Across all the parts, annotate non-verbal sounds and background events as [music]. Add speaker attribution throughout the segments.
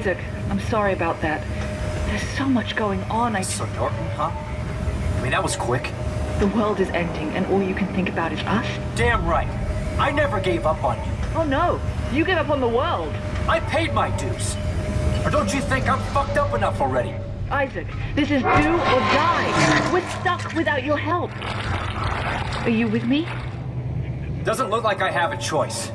Speaker 1: Isaac, I'm sorry about that. There's so much going on, I...
Speaker 2: So Norton, huh? I mean, that was quick.
Speaker 1: The world is ending, and all you can think about is us?
Speaker 2: Damn right. I never gave up on you.
Speaker 1: Oh no, you gave up on the world.
Speaker 2: I paid my dues. Or don't you think I'm fucked up enough already?
Speaker 1: Isaac, this is do or die. We're stuck without your help. Are you with me?
Speaker 2: Doesn't look like I have a choice.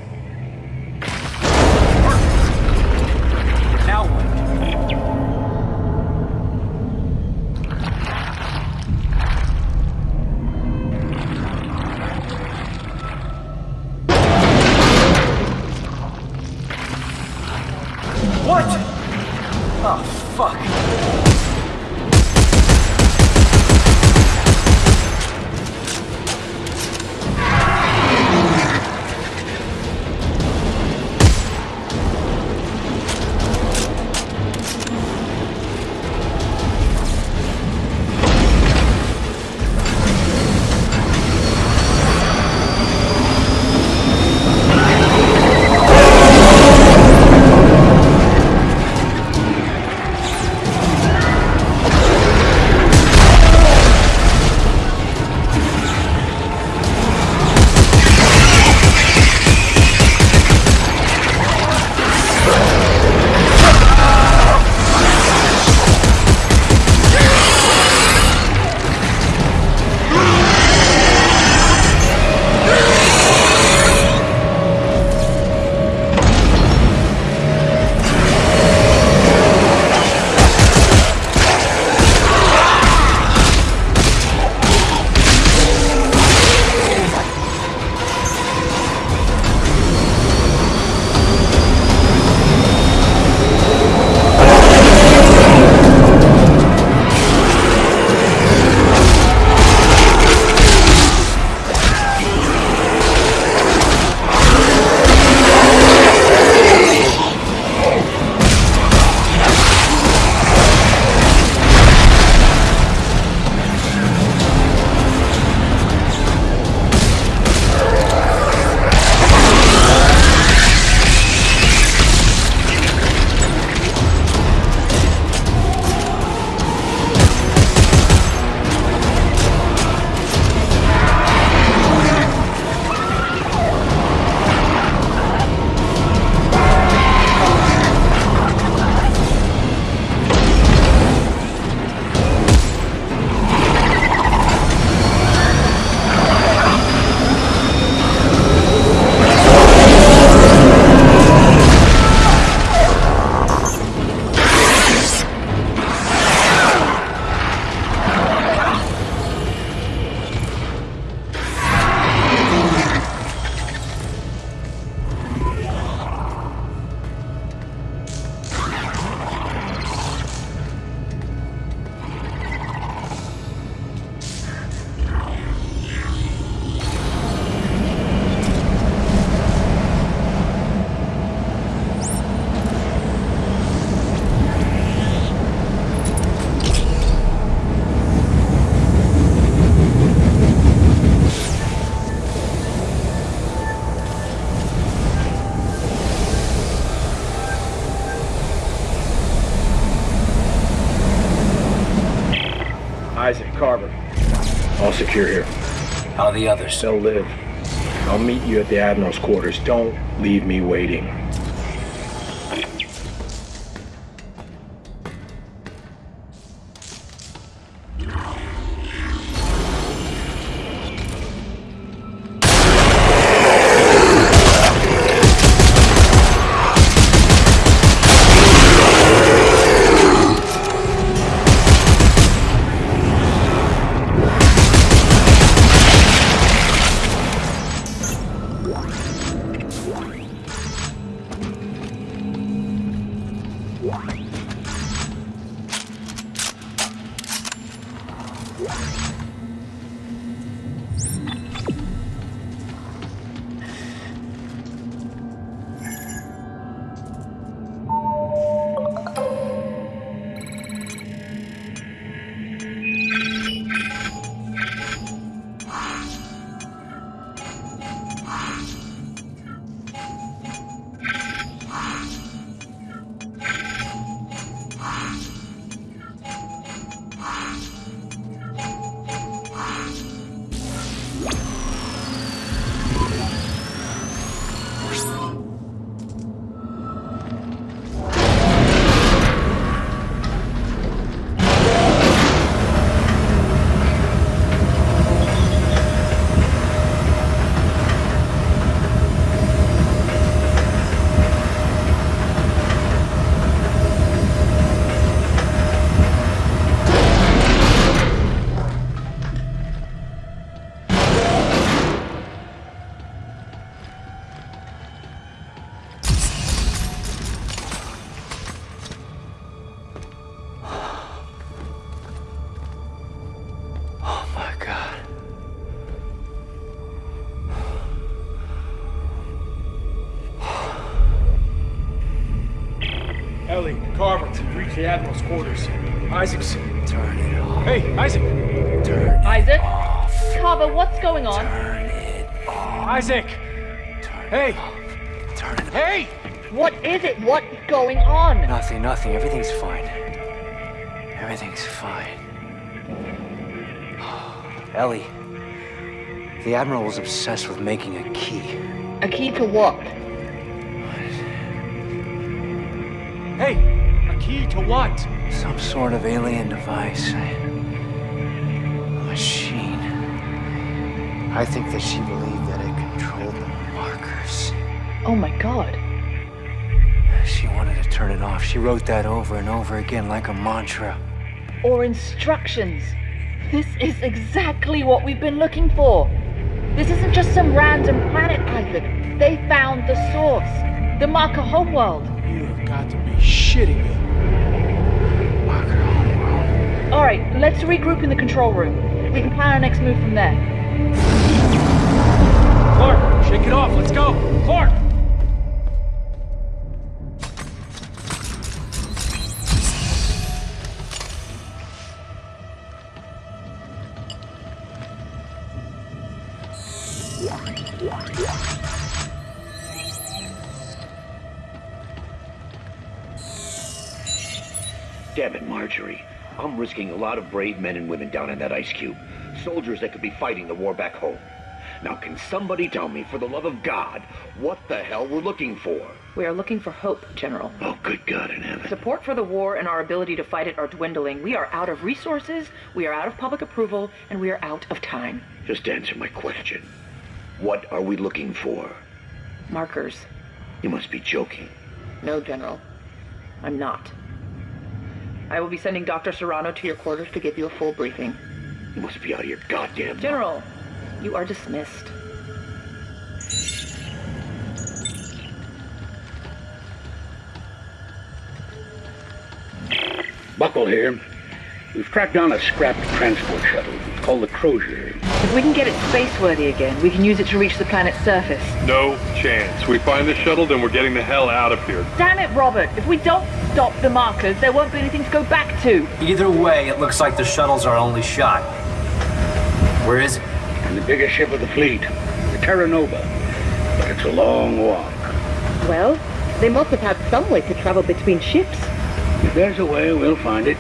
Speaker 3: Secure here.
Speaker 2: How the others?
Speaker 3: They'll live. I'll meet you at the Admiral's quarters. Don't leave me waiting.
Speaker 4: Carver to reach the Admiral's quarters. Isaac's.
Speaker 2: Turn it off.
Speaker 4: Hey, Isaac!
Speaker 2: Turn it
Speaker 1: Isaac?
Speaker 2: off.
Speaker 1: Carver, what's going on?
Speaker 2: Turn it off.
Speaker 4: Isaac!
Speaker 2: Turn
Speaker 4: Hey!
Speaker 2: it off. Turn it
Speaker 4: Hey!
Speaker 1: What is it? What's going on?
Speaker 2: Nothing, nothing. Everything's fine. Everything's fine. [sighs] Ellie, the Admiral was obsessed with making a key.
Speaker 1: A key to what?
Speaker 4: Hey! A to what?
Speaker 2: Some sort of alien device. A machine. I think that she believed that it controlled the markers.
Speaker 1: Oh my god.
Speaker 2: She wanted to turn it off. She wrote that over and over again like a mantra.
Speaker 1: Or instructions. This is exactly what we've been looking for. This isn't just some random planet, Isaac. They found the source. The marker homeworld.
Speaker 4: You have got to be shitting me.
Speaker 1: Alright, let's regroup in the control room. We can plan our next move from there.
Speaker 4: Clarke, shake it off. Let's go.
Speaker 5: Clarke! I'm risking a lot of brave men and women down in that ice cube. Soldiers that could be fighting the war back home. Now, can somebody tell me, for the love of God, what the hell we're looking for?
Speaker 6: We are looking for hope, General.
Speaker 5: Oh, good God in heaven.
Speaker 6: Support for the war and our ability to fight it are dwindling. We are out of resources, we are out of public approval, and we are out of time.
Speaker 5: Just answer my question. What are we looking for?
Speaker 6: Markers.
Speaker 5: You must be joking.
Speaker 6: No, General. I'm not. I will be sending Dr. Serrano to your quarters to give you a full briefing.
Speaker 5: You must be out of your goddamn...
Speaker 6: General, you are dismissed.
Speaker 7: Buckell here. We've tracked down a scrapped transport shuttle. It's called the Crozier.
Speaker 1: If we can get it spaceworthy again, we can use it to reach the planet's surface.
Speaker 8: No chance. We find the shuttle, then we're getting the hell out of here.
Speaker 1: Damn it, Robert! If we don't stop the markers, there won't be anything to go back to.
Speaker 2: Either way, it looks like the shuttle's our only shot. Where is it?
Speaker 7: In the biggest ship of the fleet, the Terra Nova. But it's a long walk.
Speaker 1: Well, they must have had some way to travel between ships.
Speaker 7: If there's a way, we'll find it.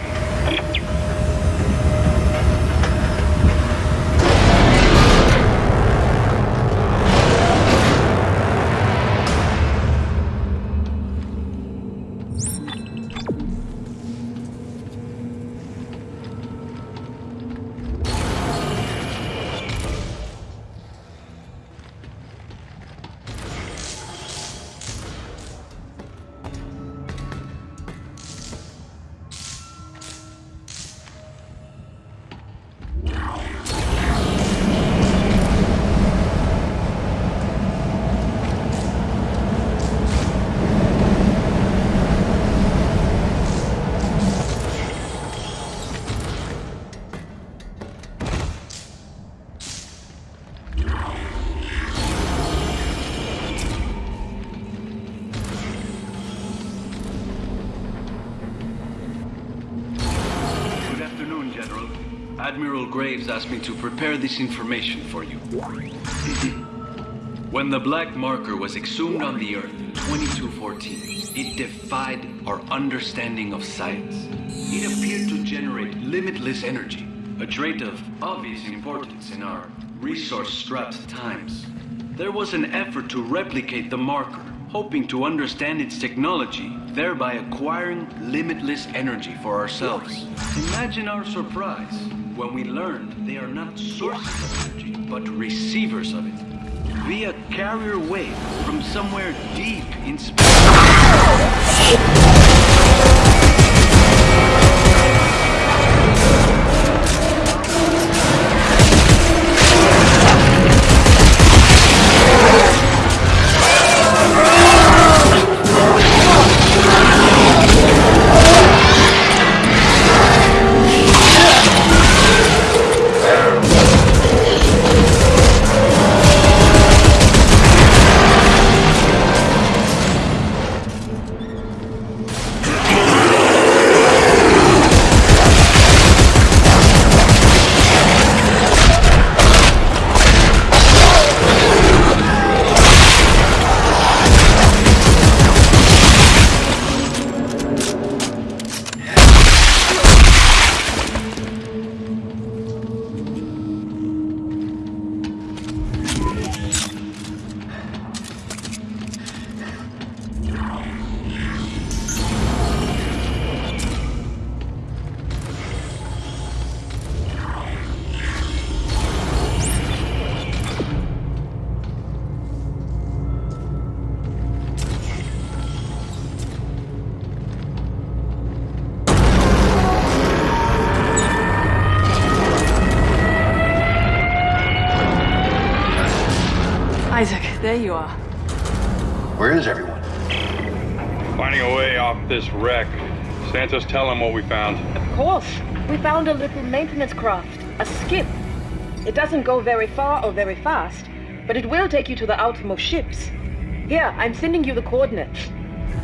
Speaker 9: Admiral asked me to prepare this information for you. [laughs] when the black marker was exhumed on the Earth in 2214, it defied our understanding of science. It appeared to generate limitless energy, a trait of obvious importance in our resource-strapped times. There was an effort to replicate the marker, hoping to understand its technology, thereby acquiring limitless energy for ourselves. Imagine our surprise when we learned they are not sources of energy, but receivers of it. Via carrier wave from somewhere deep in space.
Speaker 1: There you are.
Speaker 2: Where is everyone?
Speaker 8: Finding a way off this wreck. Santos, tell him what we found.
Speaker 6: Of course. We found a little maintenance craft. A skip. It doesn't go very far or very fast, but it will take you to the outermost ships. Here, I'm sending you the coordinates.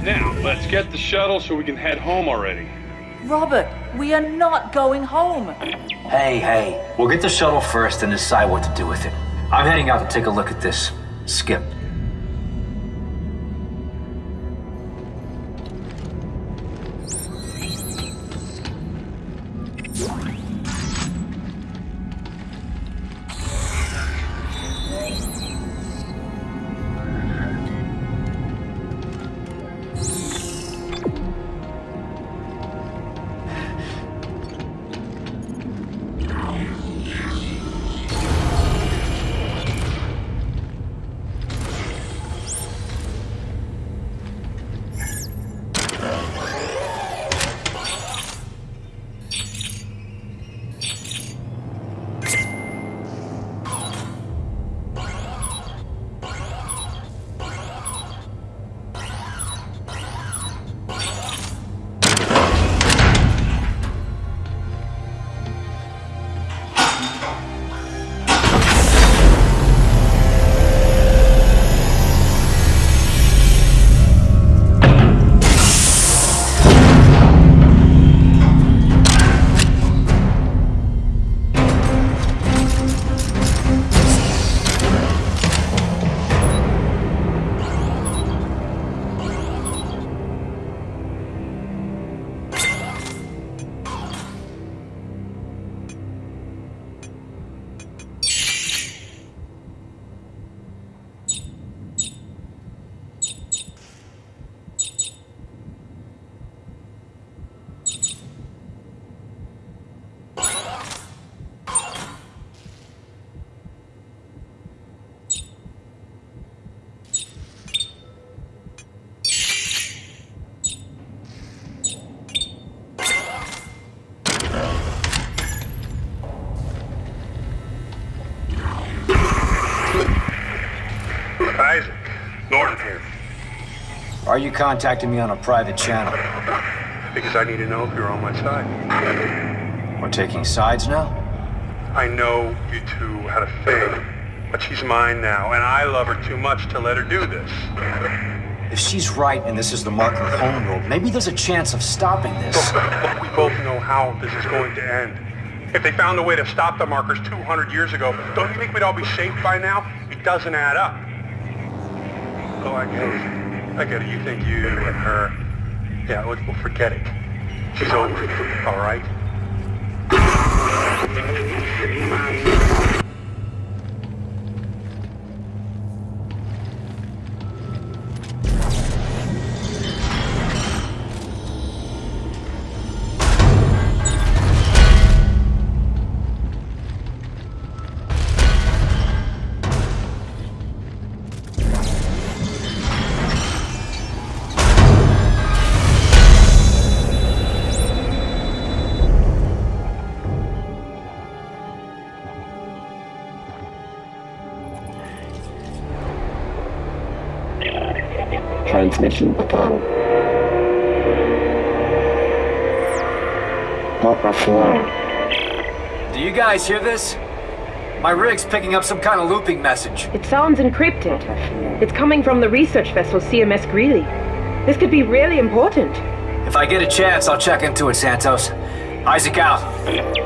Speaker 8: Now, let's get the shuttle so we can head home already.
Speaker 1: Robert, we are not going home.
Speaker 2: Hey, hey. We'll get the shuttle first and decide what to do with it. I'm heading out to take a look at this skip. Are you contacting me on a private channel?
Speaker 10: Because I need to know if you're on my side.
Speaker 2: We're taking sides now?
Speaker 10: I know you two had a thing, but she's mine now, and I love her too much to let her do this.
Speaker 2: If she's right and this is the Marker homeworld, maybe there's a chance of stopping this.
Speaker 10: We both know how this is going to end. If they found a way to stop the markers 200 years ago, don't you think we'd all be safe by now? It doesn't add up. Oh, I it. I get. You think you and her... Yeah, we'll, we'll forget it. She's over, all right?
Speaker 11: Transmission. Papa 4.
Speaker 2: Do you guys hear this? My rig's picking up some kind of looping message.
Speaker 6: It sounds encrypted. It's coming from the research vessel CMS Greeley. This could be really important.
Speaker 2: If I get a chance, I'll check into it, Santos. Isaac out.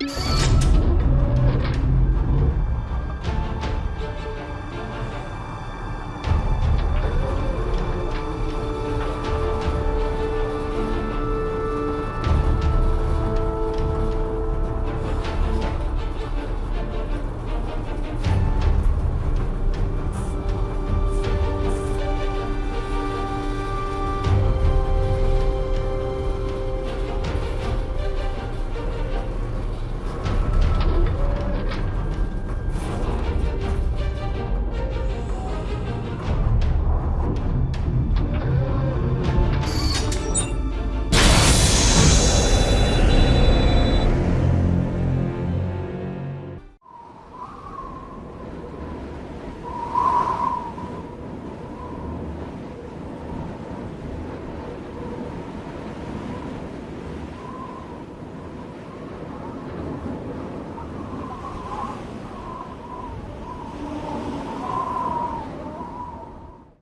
Speaker 2: you